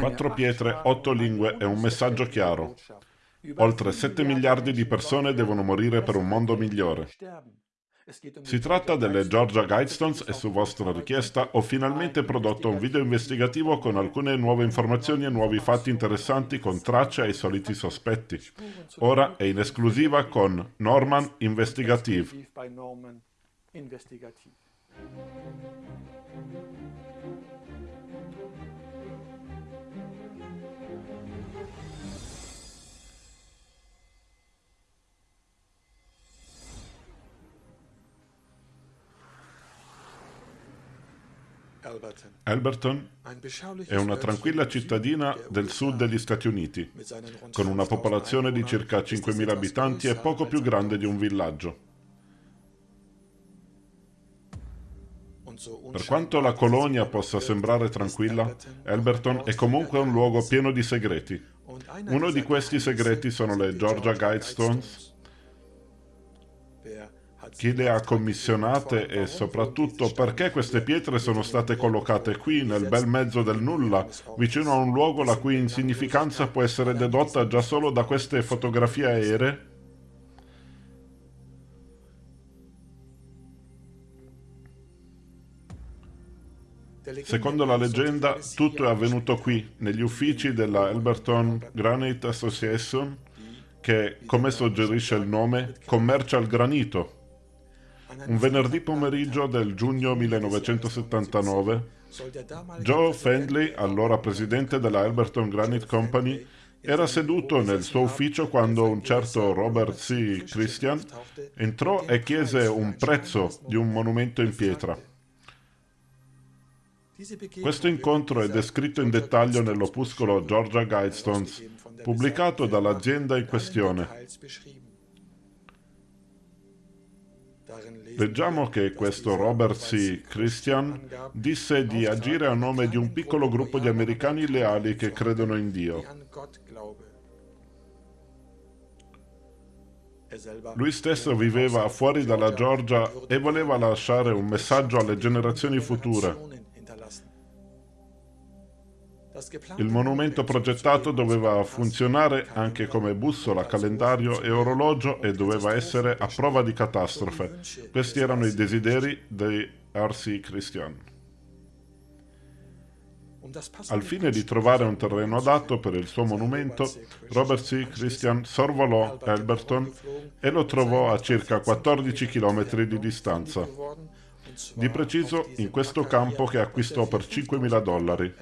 Quattro pietre, otto lingue e un messaggio chiaro. Oltre 7 miliardi di persone devono morire per un mondo migliore. Si tratta delle Georgia Guidestones e su vostra richiesta ho finalmente prodotto un video investigativo con alcune nuove informazioni e nuovi fatti interessanti con tracce ai soliti sospetti. Ora è in esclusiva con Norman Investigative. Alberton. È una tranquilla cittadina del sud degli Stati Uniti, con una popolazione di circa 5.000 abitanti e poco più grande di un villaggio. Per quanto la colonia possa sembrare tranquilla, Alberton. È comunque un luogo pieno di segreti. Uno di questi segreti sono le Georgia Guidestones, chi le ha commissionate e soprattutto perché queste pietre sono state collocate qui nel bel mezzo del nulla, vicino a un luogo la cui insignificanza può essere dedotta già solo da queste fotografie aeree? Secondo la leggenda, tutto è avvenuto qui, negli uffici della Elberton Granite Association, che, come suggerisce il nome, commercia il granito. Un venerdì pomeriggio del giugno 1979, Joe Fendley, allora presidente della Alberton Granite Company, era seduto nel suo ufficio quando un certo Robert C. Christian entrò e chiese un prezzo di un monumento in pietra. Questo incontro è descritto in dettaglio nell'opuscolo Georgia Guidestones, pubblicato dall'azienda in questione. Leggiamo che questo Robert C. Christian disse di agire a nome di un piccolo gruppo di americani leali che credono in Dio. Lui stesso viveva fuori dalla Georgia e voleva lasciare un messaggio alle generazioni future. Il monumento progettato doveva funzionare anche come bussola, calendario e orologio e doveva essere a prova di catastrofe. Questi erano i desideri di R.C. Christian. Al fine di trovare un terreno adatto per il suo monumento, Robert C. Christian sorvolò Alberton e lo trovò a circa 14 km di distanza. Di preciso in questo campo che acquistò per 5.000 dollari.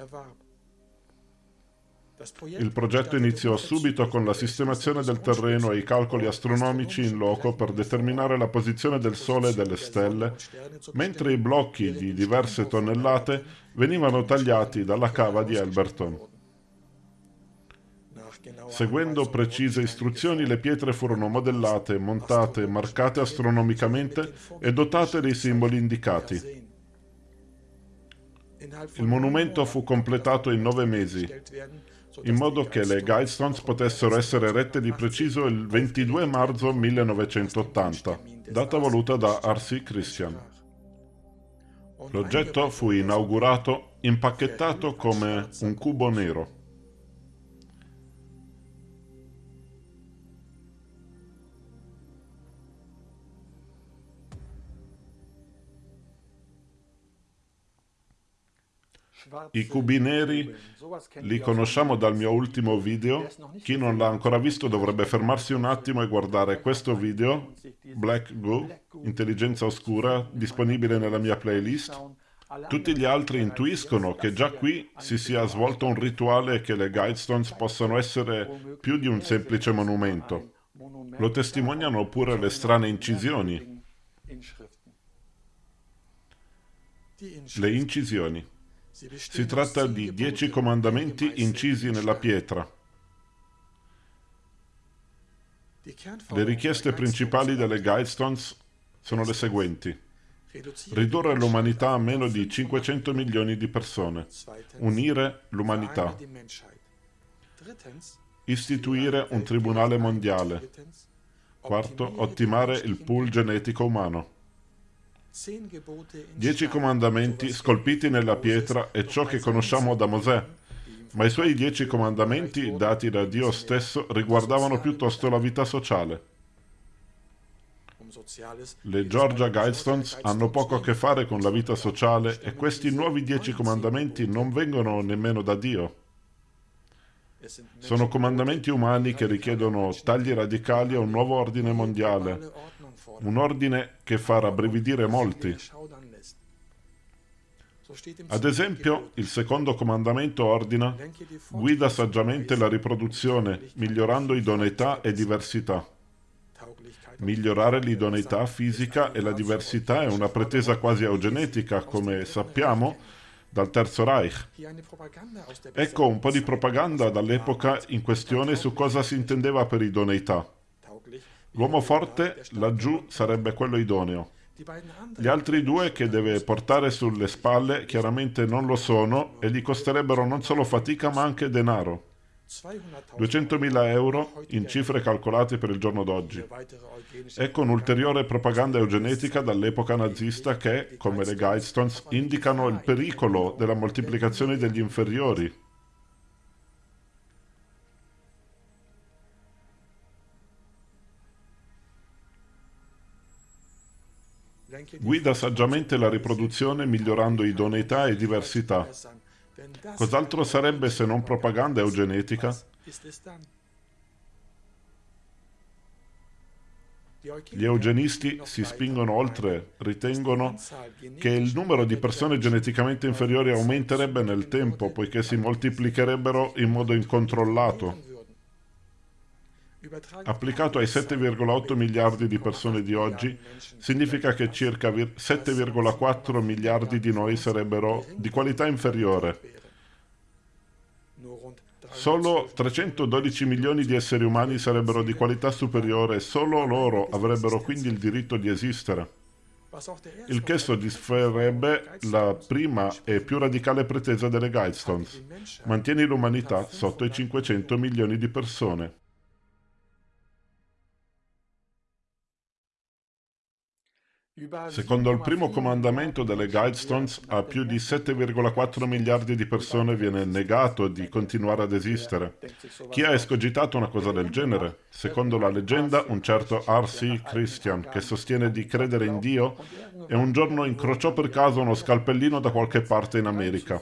Il progetto iniziò subito con la sistemazione del terreno e i calcoli astronomici in loco per determinare la posizione del Sole e delle stelle, mentre i blocchi di diverse tonnellate venivano tagliati dalla cava di Elberton. Seguendo precise istruzioni, le pietre furono modellate, montate, marcate astronomicamente e dotate dei simboli indicati. Il monumento fu completato in nove mesi, in modo che le Guidestones potessero essere rette di preciso il 22 marzo 1980, data voluta da R.C. Christian. L'oggetto fu inaugurato impacchettato come un cubo nero. I cubi neri li conosciamo dal mio ultimo video. Chi non l'ha ancora visto dovrebbe fermarsi un attimo e guardare questo video, Black Goo, Intelligenza Oscura, disponibile nella mia playlist. Tutti gli altri intuiscono che già qui si sia svolto un rituale e che le Guidestones possano essere più di un semplice monumento. Lo testimoniano pure le strane incisioni. Le incisioni. Si tratta di dieci comandamenti incisi nella pietra. Le richieste principali delle Guidestones sono le seguenti. Ridurre l'umanità a meno di 500 milioni di persone. Unire l'umanità. Istituire un tribunale mondiale. Quarto, ottimare il pool genetico umano. Dieci comandamenti scolpiti nella pietra è ciò che conosciamo da Mosè. ma i suoi dieci comandamenti, dati da Dio stesso, riguardavano piuttosto la vita sociale. Le Georgia Guidestones hanno poco a che fare con la vita sociale e questi nuovi dieci comandamenti non vengono nemmeno da Dio. Sono comandamenti umani che richiedono tagli radicali a un nuovo ordine mondiale, un ordine che fa rabbrividire molti. Ad esempio, il secondo comandamento ordina guida saggiamente la riproduzione, migliorando idoneità e diversità. Migliorare l'idoneità fisica e la diversità è una pretesa quasi eugenetica, come sappiamo, dal Terzo Reich. Ecco un po' di propaganda dall'epoca in questione su cosa si intendeva per idoneità. L'uomo forte laggiù sarebbe quello idoneo. Gli altri due che deve portare sulle spalle chiaramente non lo sono e gli costerebbero non solo fatica ma anche denaro. 200.000 euro in cifre calcolate per il giorno d'oggi. Ecco un'ulteriore propaganda eugenetica dall'epoca nazista che, come le Guidestones, indicano il pericolo della moltiplicazione degli inferiori. Guida saggiamente la riproduzione migliorando idoneità e diversità. Cos'altro sarebbe se non propaganda eugenetica? Gli eugenisti si spingono oltre, ritengono che il numero di persone geneticamente inferiori aumenterebbe nel tempo, poiché si moltiplicherebbero in modo incontrollato. Applicato ai 7,8 miliardi di persone di oggi, significa che circa 7,4 miliardi di noi sarebbero di qualità inferiore. Solo 312 milioni di esseri umani sarebbero di qualità superiore e solo loro avrebbero quindi il diritto di esistere. Il che soddisferebbe la prima e più radicale pretesa delle Guidestones. Mantieni l'umanità sotto i 500 milioni di persone. Secondo il primo comandamento delle Guidestones, a più di 7,4 miliardi di persone viene negato di continuare ad esistere. Chi ha escogitato una cosa del genere? Secondo la leggenda, un certo R.C. Christian, che sostiene di credere in Dio, e un giorno incrociò per caso uno scalpellino da qualche parte in America.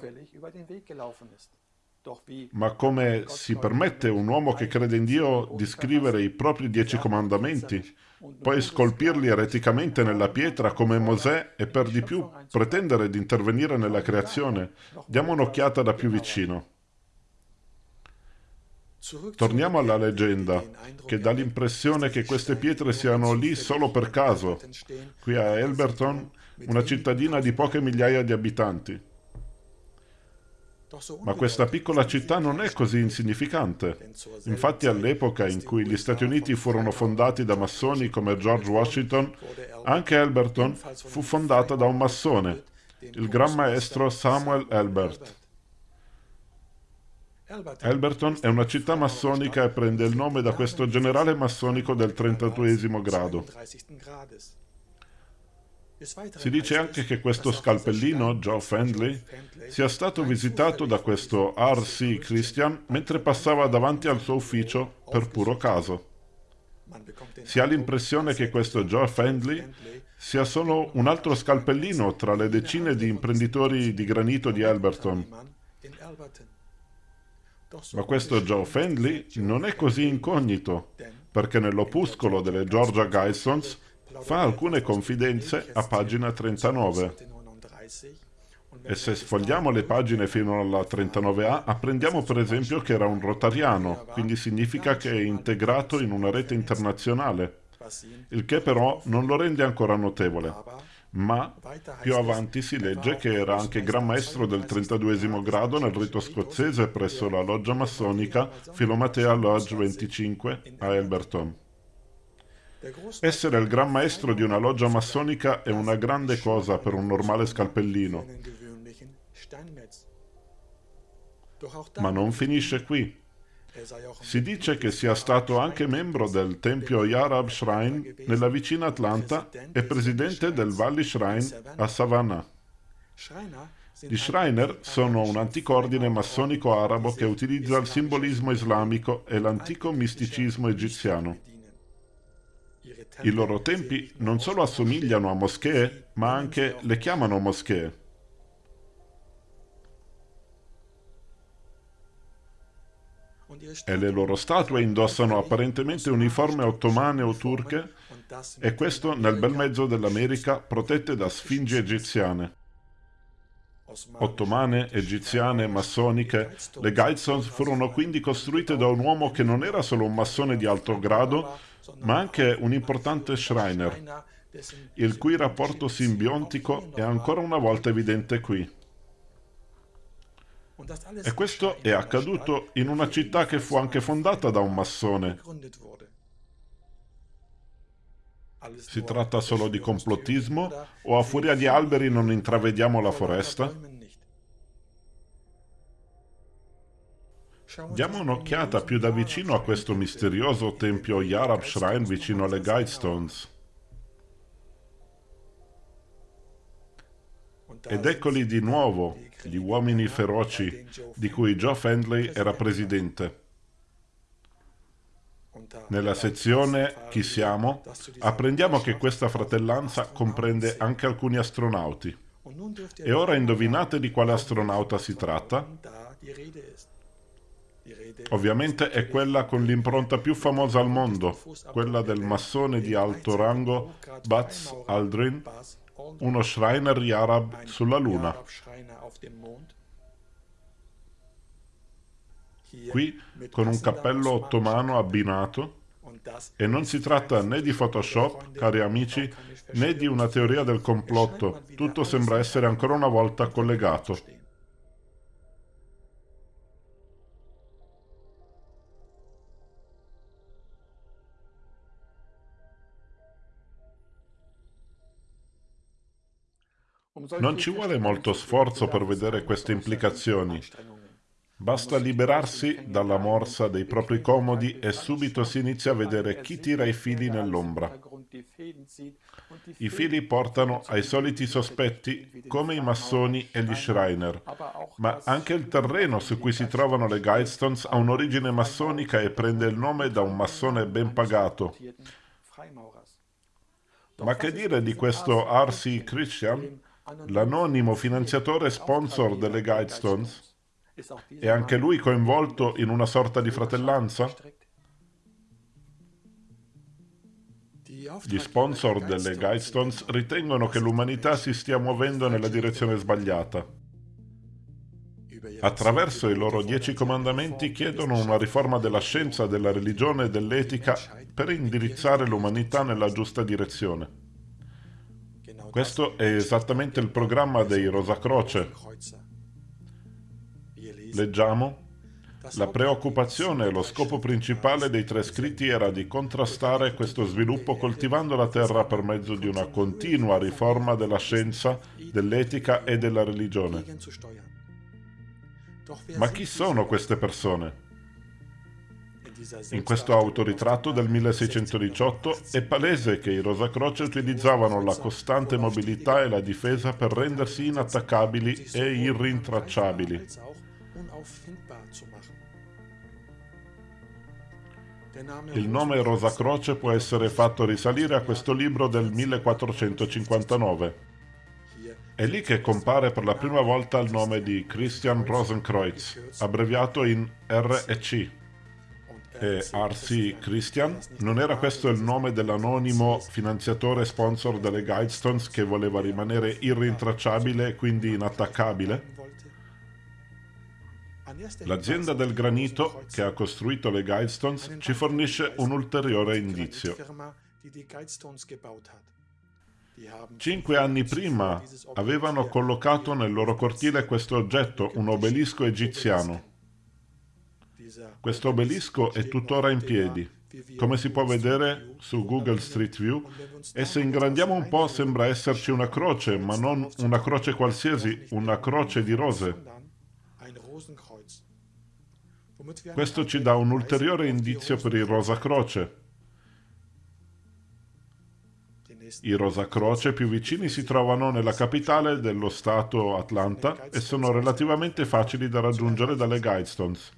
Ma come si permette un uomo che crede in Dio di scrivere i propri dieci comandamenti? Poi scolpirli ereticamente nella pietra come Mosè e per di più pretendere di intervenire nella creazione. Diamo un'occhiata da più vicino. Torniamo alla leggenda, che dà l'impressione che queste pietre siano lì solo per caso. Qui a Elberton, una cittadina di poche migliaia di abitanti. Ma questa piccola città non è così insignificante. Infatti all'epoca in cui gli Stati Uniti furono fondati da massoni come George Washington, anche Elberton fu fondata da un massone, il gran maestro Samuel Elbert. Elberton è una città massonica e prende il nome da questo generale massonico del 32 grado. Si dice anche che questo scalpellino, Joe Fendley, sia stato visitato da questo R.C. Christian mentre passava davanti al suo ufficio per puro caso. Si ha l'impressione che questo Joe Fendley sia solo un altro scalpellino tra le decine di imprenditori di granito di Alberton. Ma questo Joe Fendley non è così incognito, perché nell'opuscolo delle Georgia Guidestones fa alcune confidenze a pagina 39. E se sfogliamo le pagine fino alla 39a, apprendiamo per esempio che era un rotariano, quindi significa che è integrato in una rete internazionale, il che però non lo rende ancora notevole. Ma più avanti si legge che era anche Gran Maestro del 32 grado nel rito scozzese presso la loggia massonica Filomatea Lodge 25 a Elberton. Essere il gran maestro di una loggia massonica è una grande cosa per un normale scalpellino. Ma non finisce qui. Si dice che sia stato anche membro del tempio Yarab Shrine nella vicina Atlanta e presidente del Valley Shrine a Savannah. Gli Shriner sono un antico ordine massonico arabo che utilizza il simbolismo islamico e l'antico misticismo egiziano. I loro tempi non solo assomigliano a moschee, ma anche le chiamano moschee. E le loro statue indossano apparentemente uniforme ottomane o turche, e questo nel bel mezzo dell'America protette da sfingi egiziane. Ottomane, egiziane, massoniche, le Guidestones furono quindi costruite da un uomo che non era solo un massone di alto grado, ma anche un importante Shriner, il cui rapporto simbiontico è ancora una volta evidente qui. E questo è accaduto in una città che fu anche fondata da un massone. Si tratta solo di complottismo o a furia di alberi non intravediamo la foresta? Diamo un'occhiata più da vicino a questo misterioso tempio Yarab Shrine vicino alle Guidestones. Ed eccoli di nuovo, gli uomini feroci, di cui Joe Fendley era presidente. Nella sezione Chi siamo apprendiamo che questa fratellanza comprende anche alcuni astronauti. E ora indovinate di quale astronauta si tratta? Ovviamente è quella con l'impronta più famosa al mondo, quella del massone di alto rango Buzz Aldrin, uno Shriner Yarab sulla Luna. qui con un cappello ottomano abbinato e non si tratta né di Photoshop, cari amici, né di una teoria del complotto, tutto sembra essere ancora una volta collegato. Non ci vuole molto sforzo per vedere queste implicazioni. Basta liberarsi dalla morsa dei propri comodi e subito si inizia a vedere chi tira i fili nell'ombra. I fili portano ai soliti sospetti, come i massoni e gli Schreiner, ma anche il terreno su cui si trovano le Guidestones ha un'origine massonica e prende il nome da un massone ben pagato. Ma che dire di questo R.C. Christian, l'anonimo finanziatore sponsor delle Guidestones? È anche lui coinvolto in una sorta di fratellanza? Gli sponsor delle Guidestones ritengono che l'umanità si stia muovendo nella direzione sbagliata. Attraverso i loro dieci comandamenti chiedono una riforma della scienza, della religione e dell'etica per indirizzare l'umanità nella giusta direzione. Questo è esattamente il programma dei Rosa Croce, Leggiamo la preoccupazione e lo scopo principale dei tre scritti era di contrastare questo sviluppo coltivando la terra per mezzo di una continua riforma della scienza, dell'etica e della religione. Ma chi sono queste persone? In questo autoritratto del 1618 è palese che i Rosacroce utilizzavano la costante mobilità e la difesa per rendersi inattaccabili e irrintracciabili. Il nome Rosa Croce può essere fatto risalire a questo libro del 1459. È lì che compare per la prima volta il nome di Christian Rosenkreuz, abbreviato in RC. E R.C. Christian? Non era questo il nome dell'anonimo finanziatore sponsor delle Guidestones che voleva rimanere irrintracciabile e quindi inattaccabile? L'azienda del granito che ha costruito le Guidestones ci fornisce un ulteriore indizio. Cinque anni prima avevano collocato nel loro cortile questo oggetto, un obelisco egiziano. Questo obelisco è tuttora in piedi. Come si può vedere su Google Street View, e se ingrandiamo un po' sembra esserci una croce, ma non una croce qualsiasi, una croce di rose. Questo ci dà un ulteriore indizio per il Rosa Croce. I Rosacroce più vicini si trovano nella capitale dello stato Atlanta e sono relativamente facili da raggiungere dalle Guidestones.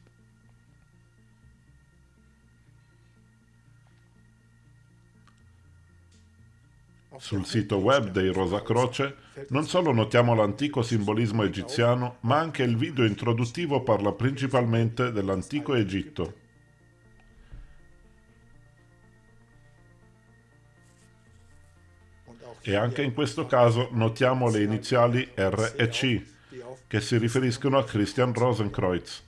Sul sito web dei Rosacroce non solo notiamo l'antico simbolismo egiziano, ma anche il video introduttivo parla principalmente dell'antico Egitto. E anche in questo caso notiamo le iniziali R e C, che si riferiscono a Christian Rosenkreuz.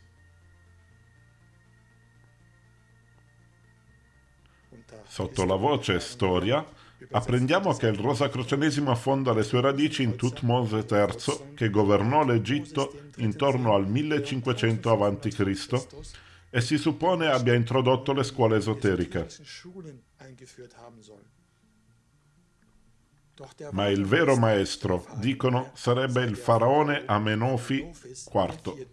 Sotto la voce Storia apprendiamo che il Rosacrocenesimo affonda le sue radici in Tutmose III, che governò l'Egitto intorno al 1500 a.C. e si suppone abbia introdotto le scuole esoteriche. Ma il vero maestro, dicono, sarebbe il faraone Amenofi IV.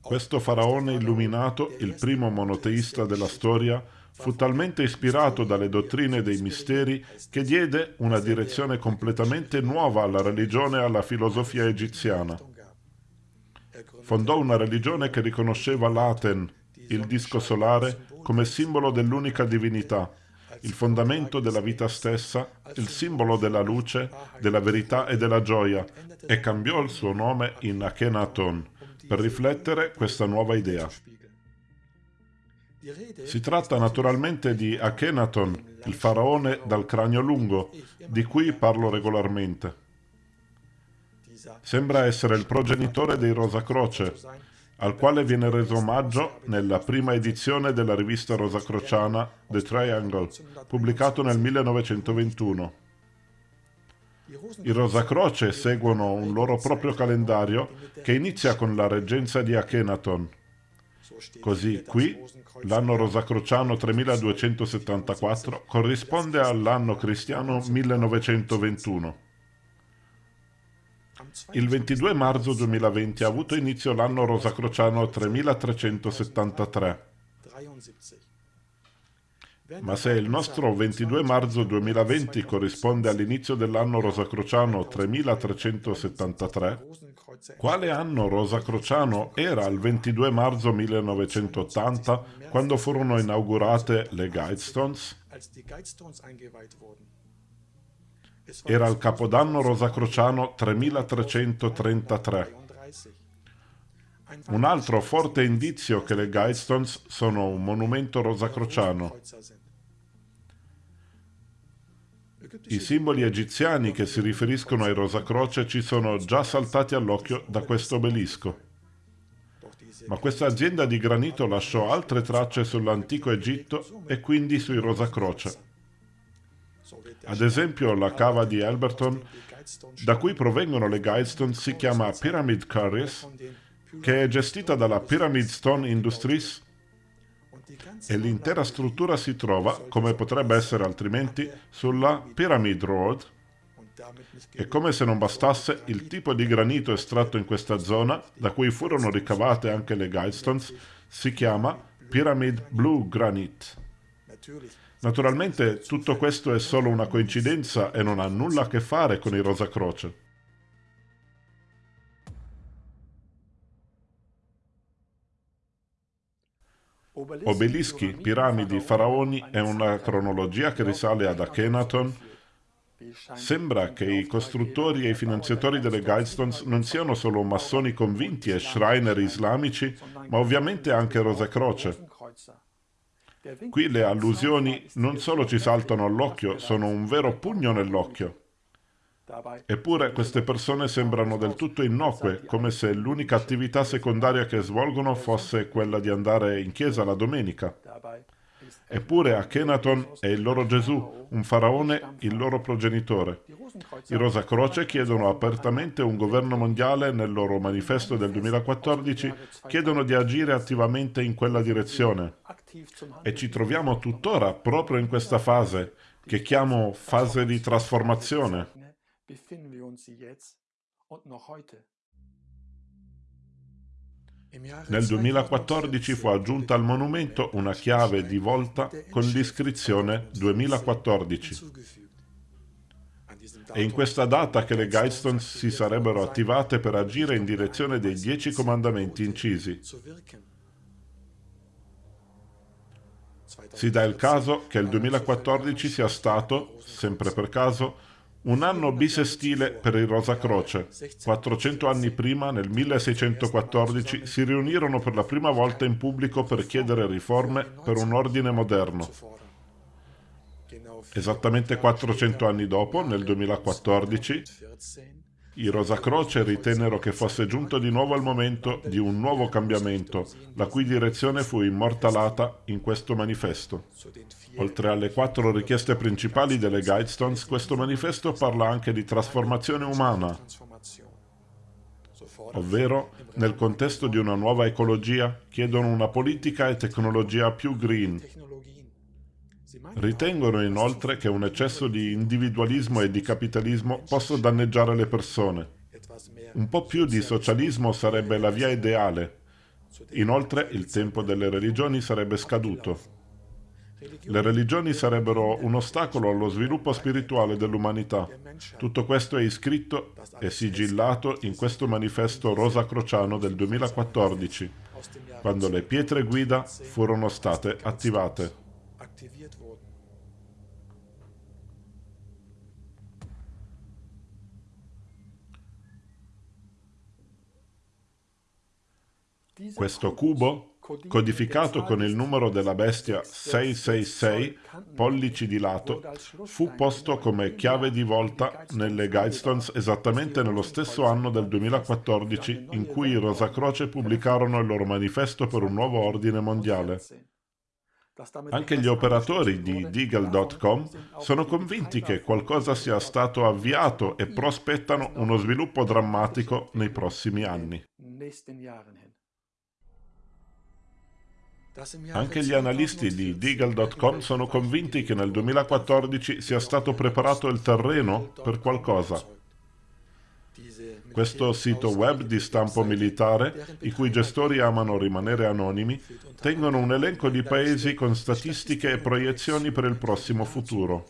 Questo faraone illuminato, il primo monoteista della storia, fu talmente ispirato dalle dottrine dei misteri che diede una direzione completamente nuova alla religione e alla filosofia egiziana. Fondò una religione che riconosceva l'Aten, il disco solare, come simbolo dell'unica divinità, il fondamento della vita stessa, il simbolo della luce, della verità e della gioia, e cambiò il suo nome in Akhenaton per riflettere questa nuova idea. Si tratta naturalmente di Akhenaton, il faraone dal cranio lungo, di cui parlo regolarmente. Sembra essere il progenitore dei Rosacroce, al quale viene reso omaggio nella prima edizione della rivista rosacrociana The Triangle, pubblicato nel 1921. I Rosacroce seguono un loro proprio calendario che inizia con la reggenza di Akhenaton. Così qui l'anno rosacrociano 3274 corrisponde all'anno cristiano 1921. Il 22 marzo 2020 ha avuto inizio l'anno rosacrociano 3373. Ma se il nostro 22 marzo 2020 corrisponde all'inizio dell'anno rosacrociano 3373, quale anno rosacrociano era il 22 marzo 1980 quando furono inaugurate le Guidestones? Era il capodanno rosacrociano 3333. Un altro forte indizio che le Guidestones sono un monumento rosacrociano. I simboli egiziani che si riferiscono ai Rosacroce ci sono già saltati all'occhio da questo obelisco. Ma questa azienda di granito lasciò altre tracce sull'antico Egitto e quindi sui Rosacroce. Ad esempio la cava di Alberton, da cui provengono le Guidestone, si chiama Pyramid Quarries, che è gestita dalla Pyramid Stone Industries e l'intera struttura si trova, come potrebbe essere altrimenti, sulla Pyramid Road e come se non bastasse, il tipo di granito estratto in questa zona, da cui furono ricavate anche le Guidestones, si chiama Pyramid Blue Granite. Naturalmente tutto questo è solo una coincidenza e non ha nulla a che fare con i Rosacroce. Obelischi, piramidi, faraoni è una cronologia che risale ad Akhenaton. Sembra che i costruttori e i finanziatori delle Guidestones non siano solo massoni convinti e shriner islamici, ma ovviamente anche Rosacroce. Qui le allusioni non solo ci saltano all'occhio, sono un vero pugno nell'occhio. Eppure queste persone sembrano del tutto innocue, come se l'unica attività secondaria che svolgono fosse quella di andare in chiesa la domenica. Eppure Akhenaton è il loro Gesù, un faraone il loro progenitore. I Rosacroce chiedono apertamente un governo mondiale nel loro manifesto del 2014, chiedono di agire attivamente in quella direzione. E ci troviamo tuttora proprio in questa fase, che chiamo fase di trasformazione. Nel 2014 fu aggiunta al monumento una chiave di volta con l'iscrizione 2014. È in questa data che le Guidestones si sarebbero attivate per agire in direzione dei dieci comandamenti incisi. Si dà il caso che il 2014 sia stato, sempre per caso, un anno bisestile per il Rosa Croce. 400 anni prima, nel 1614, si riunirono per la prima volta in pubblico per chiedere riforme per un ordine moderno. Esattamente 400 anni dopo, nel 2014, i Rosacroce ritennero che fosse giunto di nuovo il momento di un nuovo cambiamento, la cui direzione fu immortalata in questo manifesto. Oltre alle quattro richieste principali delle Guidestones, questo manifesto parla anche di trasformazione umana, ovvero, nel contesto di una nuova ecologia, chiedono una politica e tecnologia più green, Ritengono inoltre che un eccesso di individualismo e di capitalismo possa danneggiare le persone. Un po' più di socialismo sarebbe la via ideale. Inoltre il tempo delle religioni sarebbe scaduto. Le religioni sarebbero un ostacolo allo sviluppo spirituale dell'umanità. Tutto questo è iscritto e sigillato in questo manifesto rosa crociano del 2014, quando le pietre guida furono state attivate. Questo cubo, codificato con il numero della bestia 666, pollici di lato, fu posto come chiave di volta nelle Guidestones esattamente nello stesso anno del 2014 in cui i Rosacroce pubblicarono il loro manifesto per un nuovo ordine mondiale. Anche gli operatori di Deagle.com sono convinti che qualcosa sia stato avviato e prospettano uno sviluppo drammatico nei prossimi anni. Anche gli analisti di Deagle.com sono convinti che nel 2014 sia stato preparato il terreno per qualcosa. Questo sito web di stampo militare, i cui gestori amano rimanere anonimi, tengono un elenco di paesi con statistiche e proiezioni per il prossimo futuro.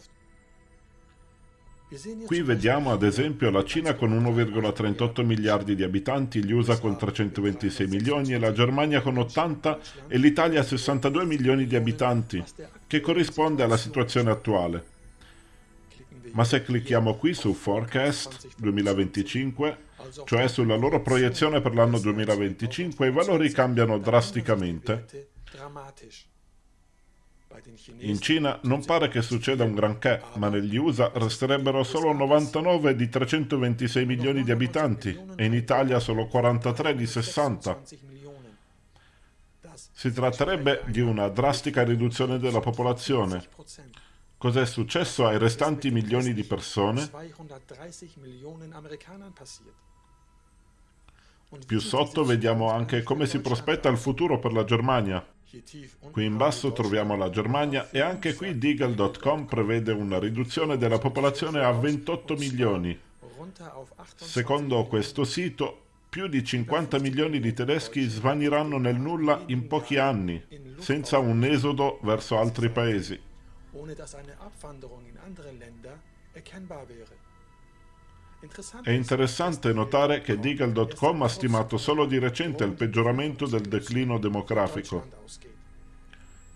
Qui vediamo ad esempio la Cina con 1,38 miliardi di abitanti, gli USA con 326 milioni e la Germania con 80 e l'Italia 62 milioni di abitanti, che corrisponde alla situazione attuale. Ma se clicchiamo qui su Forecast 2025, cioè sulla loro proiezione per l'anno 2025, i valori cambiano drasticamente. In Cina non pare che succeda un granché, ma negli USA resterebbero solo 99 di 326 milioni di abitanti e in Italia solo 43 di 60. Si tratterebbe di una drastica riduzione della popolazione. Cos'è successo ai restanti milioni di persone? Più sotto vediamo anche come si prospetta il futuro per la Germania. Qui in basso troviamo la Germania e anche qui Deagle.com prevede una riduzione della popolazione a 28 milioni. Secondo questo sito, più di 50 milioni di tedeschi svaniranno nel nulla in pochi anni, senza un esodo verso altri paesi. È interessante notare che Deagle.com ha stimato solo di recente il peggioramento del declino demografico.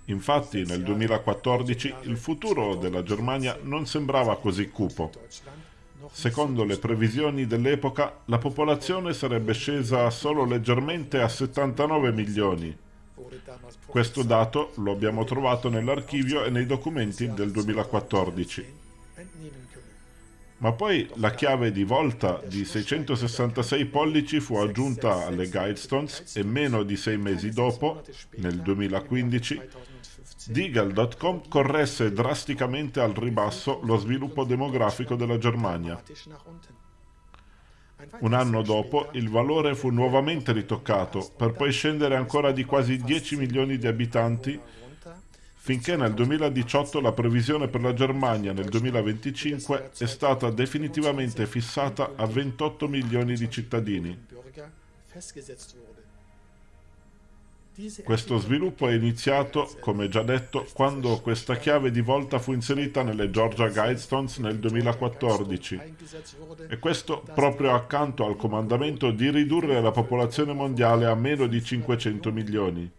Infatti nel 2014 il futuro della Germania non sembrava così cupo. Secondo le previsioni dell'epoca, la popolazione sarebbe scesa solo leggermente a 79 milioni. Questo dato lo abbiamo trovato nell'archivio e nei documenti del 2014. Ma poi la chiave di volta di 666 pollici fu aggiunta alle Guidestones e meno di sei mesi dopo, nel 2015, Deagle.com corresse drasticamente al ribasso lo sviluppo demografico della Germania. Un anno dopo il valore fu nuovamente ritoccato, per poi scendere ancora di quasi 10 milioni di abitanti finché nel 2018 la previsione per la Germania nel 2025 è stata definitivamente fissata a 28 milioni di cittadini. Questo sviluppo è iniziato, come già detto, quando questa chiave di volta fu inserita nelle Georgia Guidestones nel 2014 e questo proprio accanto al comandamento di ridurre la popolazione mondiale a meno di 500 milioni.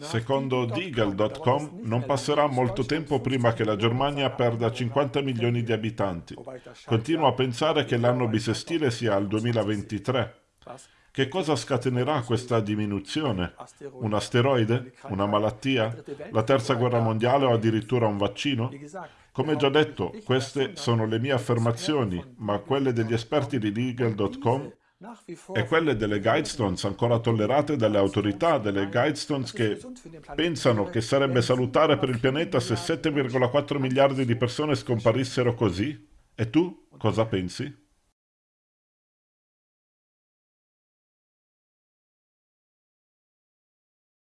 Secondo Deagle.com non passerà molto tempo prima che la Germania perda 50 milioni di abitanti. Continuo a pensare che l'anno bisestile sia il 2023. Che cosa scatenerà questa diminuzione? Un asteroide? Una malattia? La terza guerra mondiale o addirittura un vaccino? Come già detto, queste sono le mie affermazioni, ma quelle degli esperti di Legal.com e quelle delle Guidestones ancora tollerate dalle autorità, delle Guidestones che pensano che sarebbe salutare per il pianeta se 7,4 miliardi di persone scomparissero così? E tu cosa pensi?